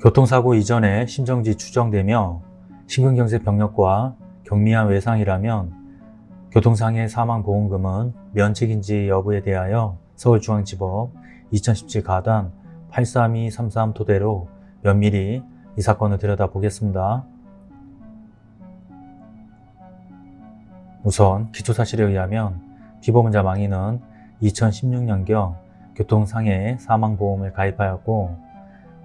교통사고 이전에 심정지 추정되며 심근경색 병력과 경미한 외상이라면 교통상해 사망보험금은 면책인지 여부에 대하여 서울중앙지법 2017 가단 83233 토대로 면밀히 이 사건을 들여다보겠습니다. 우선 기초사실에 의하면 피보험자 망인은 2016년경 교통상해 사망보험을 가입하였고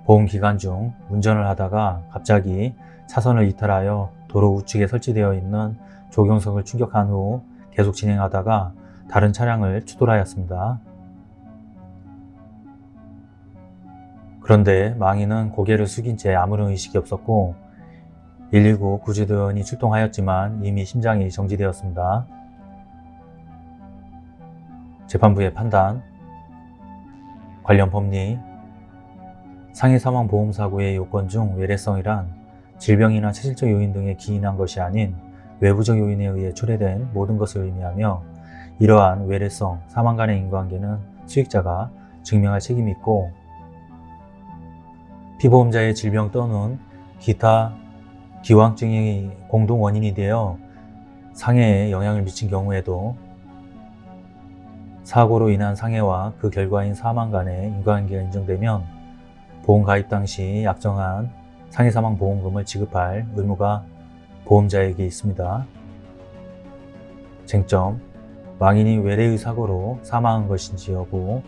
보험기간 중 운전을 하다가 갑자기 차선을 이탈하여 도로 우측에 설치되어 있는 조경석을 충격한 후 계속 진행하다가 다른 차량을 추돌하였습니다. 그런데 망인은 고개를 숙인 채 아무런 의식이 없었고 119 구조대원이 출동하였지만 이미 심장이 정지되었습니다. 재판부의 판단 관련 법리 상해 사망 보험 사고의 요건 중 외래성이란 질병이나 체질적 요인 등에 기인한 것이 아닌 외부적 요인에 의해 초래된 모든 것을 의미하며 이러한 외래성, 사망 간의 인과관계는 수익자가 증명할 책임이 있고 피보험자의 질병 또는 기타 기왕증이 공동 원인이 되어 상해에 영향을 미친 경우에도 사고로 인한 상해와 그 결과인 사망 간의 인과관계가 인정되면 보험 가입 당시 약정한 상해사망 보험금을 지급할 의무가 보험자에게 있습니다. 쟁점, 망인이 외래의 사고로 사망한 것인지 여부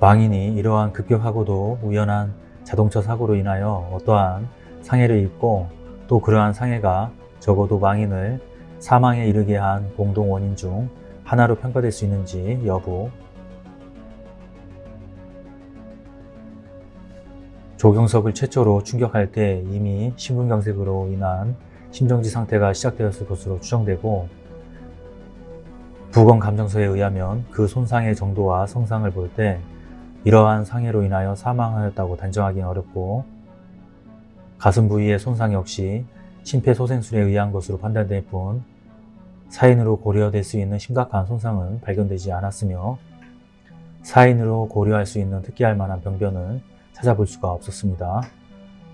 망인이 이러한 급격하고도 우연한 자동차 사고로 인하여 어떠한 상해를 입고 또 그러한 상해가 적어도 망인을 사망에 이르게 한 공동 원인 중 하나로 평가될 수 있는지 여부. 조경석을 최초로 충격할 때 이미 심근경색으로 인한 심정지 상태가 시작되었을 것으로 추정되고 부검 감정서에 의하면 그 손상의 정도와 성상을 볼 때 이러한 상해로 인하여 사망하였다고 단정하기는 어렵고 가슴 부위의 손상 역시 심폐소생술에 의한 것으로 판단될 뿐 사인으로 고려될 수 있는 심각한 손상은 발견되지 않았으며 사인으로 고려할 수 있는 특기할 만한 병변을 찾아볼 수가 없었습니다.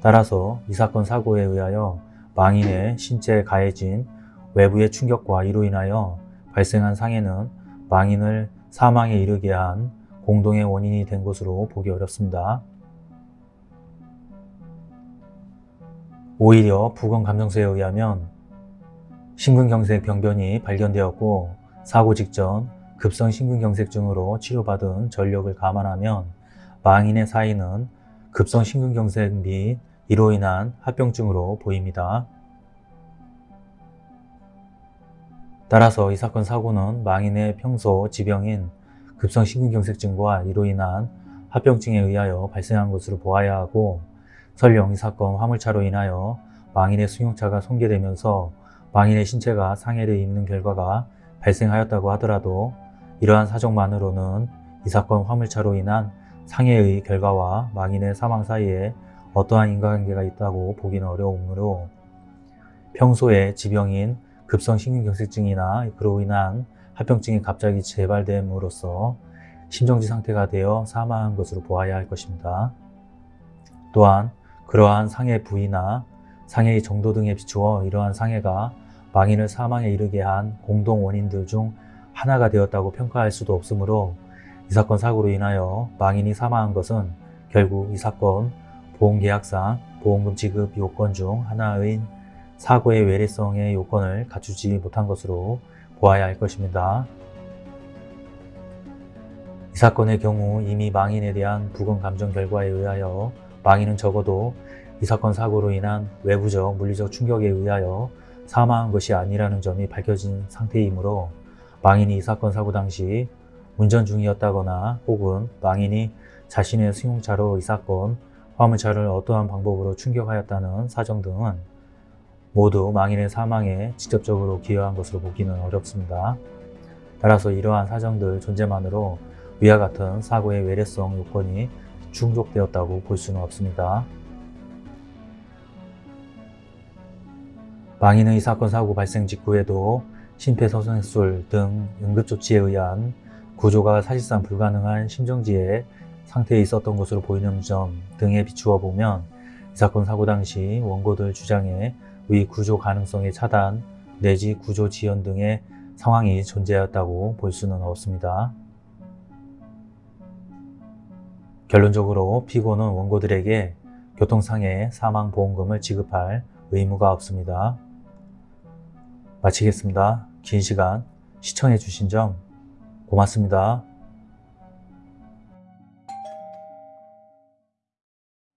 따라서 이 사건 사고에 의하여 망인의 신체에 가해진 외부의 충격과 이로 인하여 발생한 상해는 망인을 사망에 이르게 한 공동의 원인이 된 것으로 보기 어렵습니다. 오히려 부검감정서에 의하면 심근경색 병변이 발견되었고 사고 직전 급성 심근경색증으로 치료받은 전력을 감안하면 망인의 사인은 급성 심근경색 및 이로 인한 합병증으로 보입니다. 따라서 이 사건 사고는 망인의 평소 지병인 급성 심근경색증과 이로 인한 합병증에 의하여 발생한 것으로 보아야 하고 설령 이 사건 화물차로 인하여 망인의 승용차가 손괴되면서 망인의 신체가 상해를 입는 결과가 발생하였다고 하더라도 이러한 사정만으로는 이 사건 화물차로 인한 상해의 결과와 망인의 사망 사이에 어떠한 인과관계가 있다고 보기는 어려우므로 평소에 지병인 급성심근경색증이나 그로 인한 합병증이 갑자기 재발됨으로써 심정지 상태가 되어 사망한 것으로 보아야 할 것입니다. 또한 그러한 상해 부위나 상해의 정도 등에 비추어 이러한 상해가 망인을 사망에 이르게 한 공동 원인들 중 하나가 되었다고 평가할 수도 없으므로 이 사건 사고로 인하여 망인이 사망한 것은 결국 이 사건 보험계약상 보험금 지급 요건 중 하나인 사고의 외래성의 요건을 갖추지 못한 것으로 보아야 할 것입니다. 이 사건의 경우 이미 망인에 대한 부검 감정 결과에 의하여 망인은 적어도 이 사건 사고로 인한 외부적 물리적 충격에 의하여 사망한 것이 아니라는 점이 밝혀진 상태이므로 망인이 이 사건 사고 당시 운전 중이었다거나 혹은 망인이 자신의 승용차로 이 사건 화물차를 어떠한 방법으로 충격하였다는 사정 등은 모두 망인의 사망에 직접적으로 기여한 것으로 보기는 어렵습니다. 따라서 이러한 사정들 존재만으로 위와 같은 사고의 외래성 요건이 충족되었다고 볼 수는 없습니다. 망인의 사건 사고 발생 직후에도 심폐소생술 등 응급조치에 의한 구조가 사실상 불가능한 심정지에 상태에 있었던 것으로 보이는 점 등에 비추어 보면 이 사건 사고 당시 원고들 주장에 의 구조 가능성의 차단 내지 구조 지연 등의 상황이 존재하였다고 볼 수는 없습니다. 결론적으로 피고는 원고들에게 교통상해 사망보험금을 지급할 의무가 없습니다. 마치겠습니다. 긴 시간 시청해 주신 점 고맙습니다.